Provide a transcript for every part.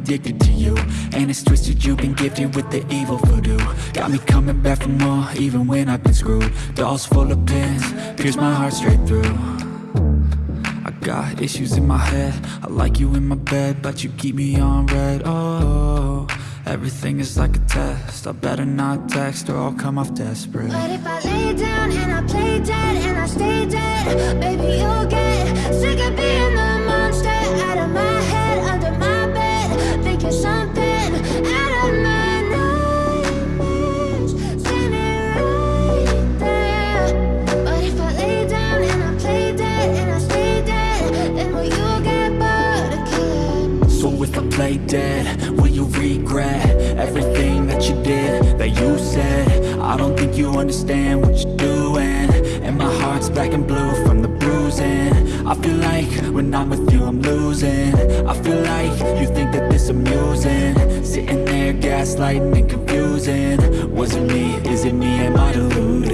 addicted to you. And it's twisted, you've been gifted with the evil voodoo. Got me coming back for more, even when I've been screwed. Dolls full of pins, pierce my heart straight through. I got issues in my head. I like you in my bed, but you keep me on red. Oh, everything is like a test. I better not text or I'll come off desperate. But if I lay down and I play dead So if I play dead, will you regret Everything that you did, that you said? I don't think you understand what you're doing. And my heart's black and blue from the bruising. I feel like when I'm with you I'm losing. I feel like you think that this amusing. Sitting there gaslighting and confusing. Was it me, is it me, am I deluded?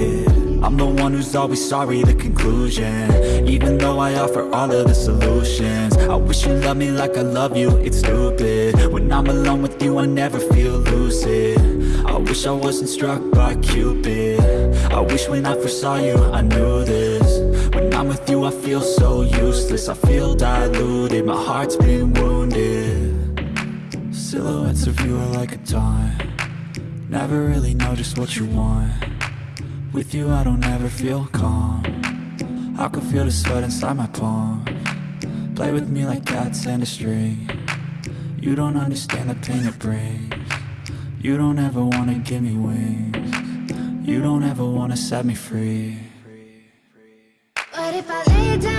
One who's always sorry, the conclusion. Even though I offer all of the solutions I wish you loved me like I love you, it's stupid. When I'm alone with you, I never feel lucid. I wish I wasn't struck by Cupid. I wish when I first saw you, I knew this. When I'm with you, I feel so useless. I feel diluted, my heart's been wounded. Silhouettes of you are like a taunt Never really know just what you want with you I don't ever feel calm. I can feel the sweat inside my palm. Play with me like cats and a string. You don't understand the pain it brings. You don't ever wanna give me wings. You don't ever wanna set me free. But if I lay down